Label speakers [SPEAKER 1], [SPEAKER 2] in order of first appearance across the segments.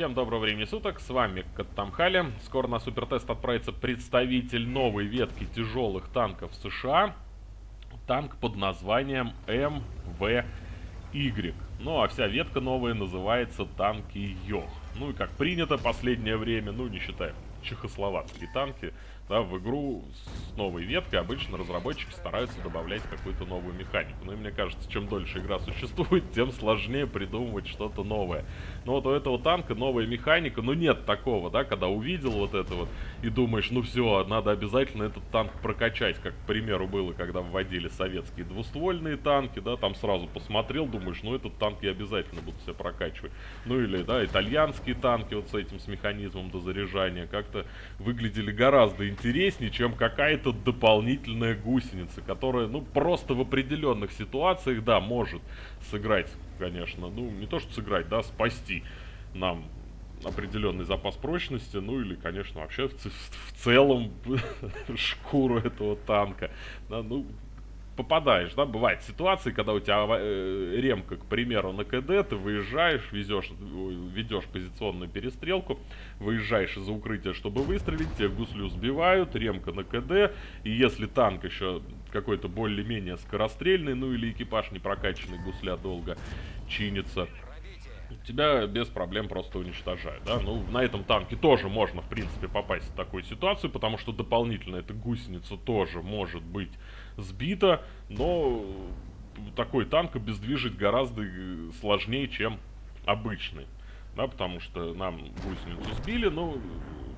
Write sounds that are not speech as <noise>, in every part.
[SPEAKER 1] Всем доброго времени суток, с вами Каттамхали. Скоро на супертест отправится представитель новой ветки тяжелых танков США. Танк под названием МВY. Ну а вся ветка новая называется танки Йох. Ну и как принято последнее время, ну не считая чехословацкие танки, да, в игру с новой веткой обычно разработчики стараются добавлять какую-то новую механику. Ну и мне кажется, чем дольше игра существует, <laughs> тем сложнее придумывать что-то новое. Но вот у этого танка новая механика, ну нет такого, да, когда увидел вот это вот и думаешь, ну все, надо обязательно этот танк прокачать, как, к примеру, было, когда вводили советские двуствольные танки, да, там сразу посмотрел, думаешь, ну этот танк я обязательно буду себе прокачивать. Ну или, да, итальянские танки вот с этим, с механизмом дозаряжания, как-то выглядели гораздо интереснее чем какая-то дополнительная гусеница, которая, ну, просто в определенных ситуациях, да, может сыграть, конечно, ну, не то что сыграть, да, спасти нам определенный запас прочности, ну или, конечно, вообще в, в целом <laughs> шкуру этого танка. Да, ну, попадаешь, да, бывают ситуации, когда у тебя э, ремка, к примеру, на КД, ты выезжаешь, везешь, ведешь позиционную перестрелку, выезжаешь из-за укрытия, чтобы выстрелить, тебя гуслю сбивают, ремка на КД, и если танк еще какой-то более-менее скорострельный, ну или экипаж не прокачанный, гусля долго чинится, тебя без проблем просто уничтожают, да, ну, на этом танке тоже можно, в принципе, попасть в такую ситуацию, потому что дополнительно эта гусеница тоже может быть сбита, но такой танк обездвижить гораздо э, сложнее, чем обычный, да, потому что нам гусеницу сбили, но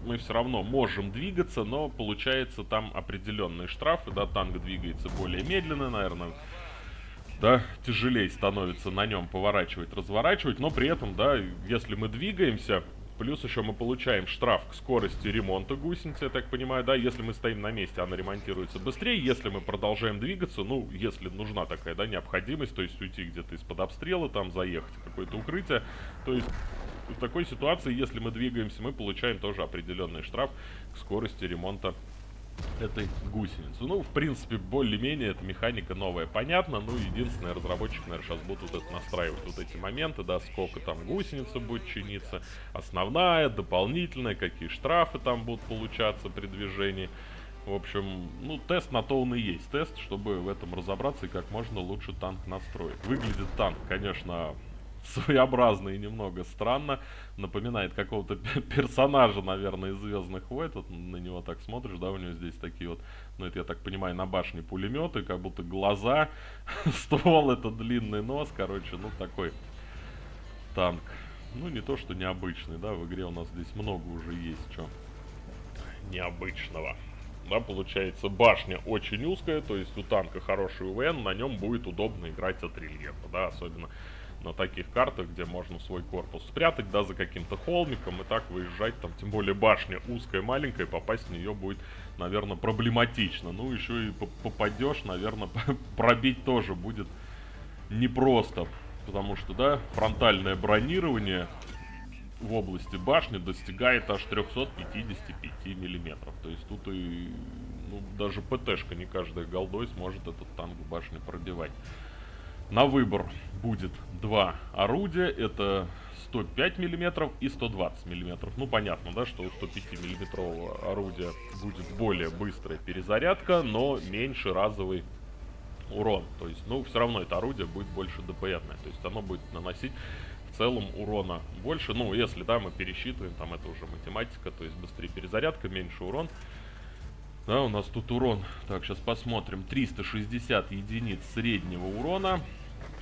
[SPEAKER 1] мы все равно можем двигаться, но получается там определенные штрафы, да, танк двигается более медленно, наверное, да, тяжелее становится на нем поворачивать, разворачивать, но при этом, да, если мы двигаемся, плюс еще мы получаем штраф к скорости ремонта гусеницы, я так понимаю, да, если мы стоим на месте, она ремонтируется быстрее, если мы продолжаем двигаться, ну, если нужна такая, да, необходимость, то есть уйти где-то из-под обстрела, там, заехать в какое-то укрытие, то есть в такой ситуации, если мы двигаемся, мы получаем тоже определенный штраф к скорости ремонта этой гусеницы. Ну, в принципе, более-менее эта механика новая, понятно. Ну, единственное, разработчик, наверное, сейчас будут это настраивать, вот эти моменты, да, сколько там гусеница будет чиниться, основная, дополнительная, какие штрафы там будут получаться при движении. В общем, ну, тест на то он и есть. Тест, чтобы в этом разобраться и как можно лучше танк настроить. Выглядит танк, конечно, своеобразно и немного странно. Напоминает какого-то персонажа, наверное, из Звездных войн. Вот на него так смотришь, да, у него здесь такие вот, ну это я так понимаю, на башне пулеметы, как будто глаза, <laughs> ствол это длинный нос, короче, ну такой танк. Ну не то, что необычный, да, в игре у нас здесь много уже есть, что необычного. Да, получается, башня очень узкая, то есть у танка хороший УВН, на нем будет удобно играть от рельефа, да, особенно на таких картах, где можно свой корпус спрятать, да, за каким-то холмиком и так выезжать, там, тем более башня узкая, маленькая, попасть в нее будет, наверное, проблематично. Ну, еще и попадешь, наверное, <laughs> пробить тоже будет непросто, потому что, да, фронтальное бронирование в области башни достигает аж 355 миллиметров. То есть тут и ну, даже ПТшка не каждая голдой сможет этот танк в башне пробивать. На выбор будет два орудия. Это 105 мм и 120 мм. Ну, понятно, да, что у 105 миллиметрового орудия будет более быстрая перезарядка, но меньше разовый урон. То есть, ну, все равно это орудие будет больше ДПМное. То есть, оно будет наносить в целом урона больше. Ну, если, да, мы пересчитываем, там это уже математика, то есть быстрее перезарядка, меньше урон. Да, у нас тут урон, так, сейчас посмотрим, 360 единиц среднего урона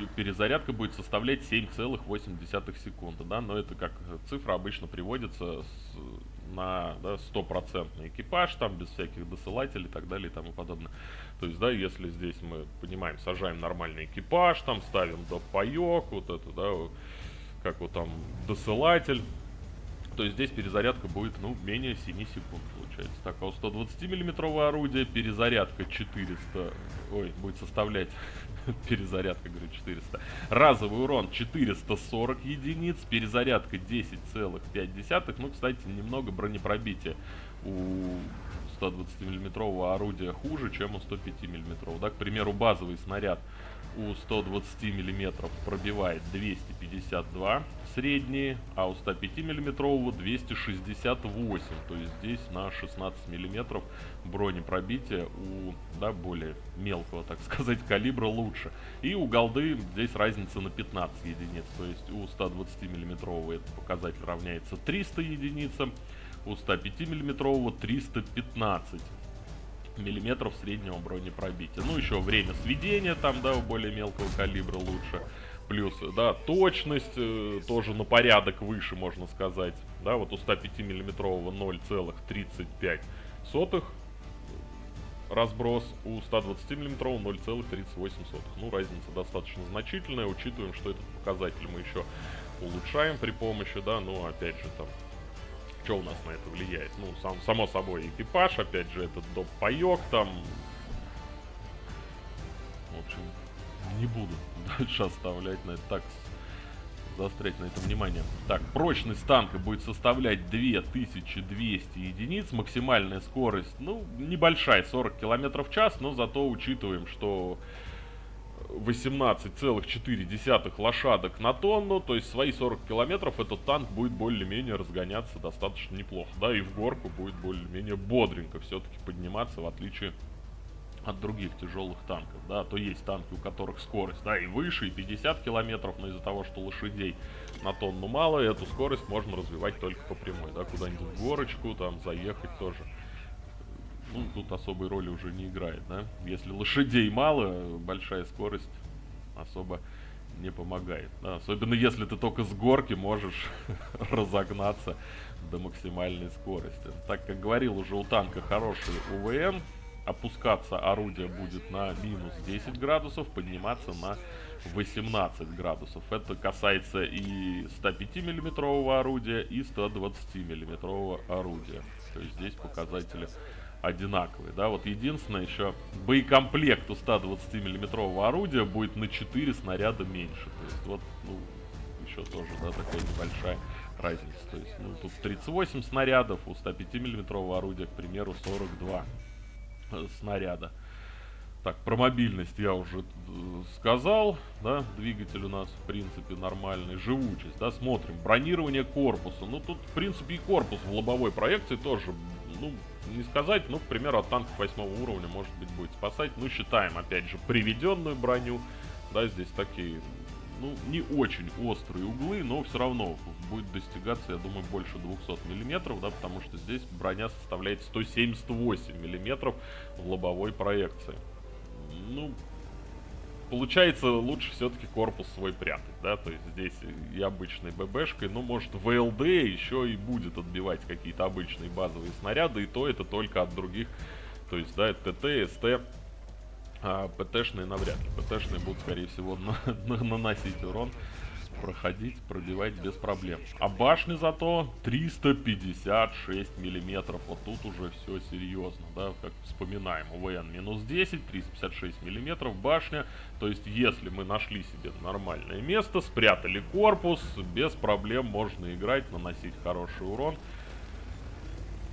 [SPEAKER 1] перезарядка будет составлять 7,8 секунды, да, но это как цифра обычно приводится с, на да, стопроцентный экипаж, там без всяких досылателей и так далее и тому подобное. То есть, да, если здесь мы понимаем, сажаем нормальный экипаж, там ставим доп. паёк, вот это, да, как вот там досылатель, то здесь перезарядка будет, ну, менее 7 секунд получается. Так, а у 120 миллиметрового орудия перезарядка 400, ой, будет составлять <laughs> перезарядка, говорю, 400. Разовый урон 440 единиц, перезарядка 10,5. Ну, кстати, немного бронепробития у 120 миллиметрового орудия хуже, чем у 105 миллиметрового. Да, к примеру, базовый снаряд у 120 миллиметров пробивает 252 средние, а у 105 миллиметрового 268. То есть здесь на 16 миллиметров бронепробитие у да, более мелкого, так <laughs> сказать, калибра лучше. И у голды здесь разница на 15 единиц. То есть у 120 миллиметрового этот показатель равняется 300 единицам, у 105 миллиметрового 315 миллиметров среднего бронепробития. Ну, еще время сведения там, да, у более мелкого калибра лучше. Плюс, да, точность э, тоже на порядок выше, можно сказать. Да, вот у 105 миллиметрового 0,35 сотых разброс, у 120 миллиметрового 0,38 сотых. Ну, разница достаточно значительная, учитываем, что этот показатель мы еще улучшаем при помощи, да, ну, опять же, там, что у нас на это влияет? Ну, сам, само собой, экипаж, опять же, этот доп-паёк там. В общем, не буду <laughs> дальше оставлять на это так заострять на это внимание. Так, прочность танка будет составлять 2200 единиц, максимальная скорость, ну, небольшая, 40 км в час, но зато учитываем, что 18,4 лошадок на тонну, то есть свои 40 километров этот танк будет более-менее разгоняться достаточно неплохо, да, и в горку будет более-менее бодренько все-таки подниматься, в отличие от других тяжелых танков, да, то есть танки, у которых скорость, да, и выше, и 50 километров, но из-за того, что лошадей на тонну мало, эту скорость можно развивать только по прямой, да, куда-нибудь в горочку, там, заехать тоже ну, тут особой роли уже не играет, да. Если лошадей мало, большая скорость особо не помогает. Да? Особенно если ты только с горки можешь <laughs> разогнаться до максимальной скорости. Так как говорил уже у танка хороший УВМ, опускаться орудие будет на минус 10 градусов, подниматься на 18 градусов. Это касается и 105 миллиметрового орудия, и 120 миллиметрового орудия. То есть здесь показатели одинаковые, да, вот единственное еще боекомплект у 120 миллиметрового орудия будет на 4 снаряда меньше, то есть вот, ну, еще тоже, да, такая небольшая разница, то есть, ну, тут 38 снарядов, у 105 миллиметрового орудия, к примеру, 42 э, снаряда. Так, про мобильность я уже э, сказал, да, двигатель у нас, в принципе, нормальный, живучесть, да, смотрим, бронирование корпуса, ну, тут, в принципе, и корпус в лобовой проекции тоже, ну, не сказать, ну, к примеру, от танков 8 уровня, может быть, будет спасать, ну, считаем, опять же, приведенную броню, да, здесь такие, ну, не очень острые углы, но все равно будет достигаться, я думаю, больше 200 миллиметров, да, потому что здесь броня составляет 178 миллиметров в лобовой проекции. Ну, получается лучше все-таки корпус свой прятать, да, то есть здесь и обычной ББшкой, но может ВЛД еще и будет отбивать какие-то обычные базовые снаряды, и то это только от других, то есть, да, ТТ, СТ, а ПТшные навряд ли, ПТшные будут, скорее всего, на, на, наносить урон, проходить, пробивать без проблем. А башни зато 356 миллиметров. Вот тут уже все серьезно, да, как вспоминаем. УВН минус 10, 356 миллиметров башня. То есть, если мы нашли себе нормальное место, спрятали корпус, без проблем можно играть, наносить хороший урон.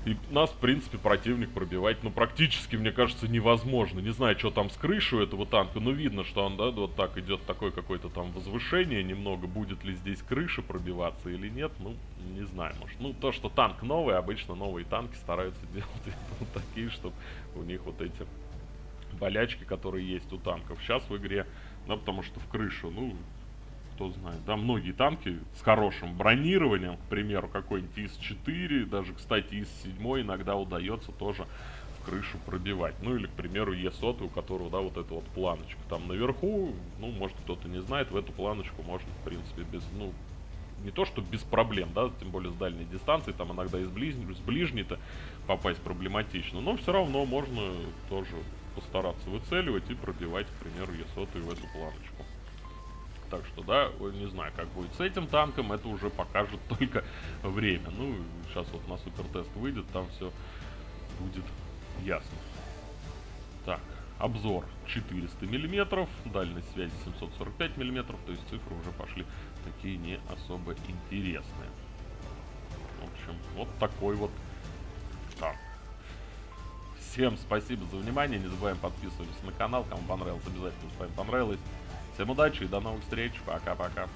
[SPEAKER 1] И нас, в принципе, противник пробивать, ну, практически, мне кажется, невозможно. Не знаю, что там с крышей у этого танка, но видно, что он, да, вот так идет такое какое-то там возвышение немного. Будет ли здесь крыша пробиваться или нет, ну, не знаю, может. Ну, то, что танк новый, обычно новые танки стараются <laughs> делать вот такие, чтобы у них вот эти болячки, которые есть у танков. Сейчас в игре, да, потому что в крышу, ну, кто знает, да, многие танки с хорошим бронированием, к примеру, какой-нибудь ИС-4, даже, кстати, ИС-7 иногда удается тоже в крышу пробивать. Ну, или, к примеру, Е100, у которого, да, вот эта вот планочка там наверху, ну, может, кто-то не знает, в эту планочку можно, в принципе, без, ну, не то, что без проблем, да, тем более с дальней дистанции, там иногда из, ближ... с ближней-то попасть проблематично, но все равно можно тоже постараться выцеливать и пробивать, к примеру, Е100 в эту планочку. Так что, да, не знаю, как будет с этим танком, это уже покажет <laughs> только время. Ну, сейчас вот на супертест выйдет, там все будет ясно. Так, обзор 400 миллиметров, дальность связи 745 миллиметров, то есть цифры уже пошли такие не особо интересные. В общем, вот такой вот танк. Всем спасибо за внимание, не забываем подписываться на канал, кому понравилось, обязательно с вами понравилось. Всем удачи и до новых встреч. Пока-пока.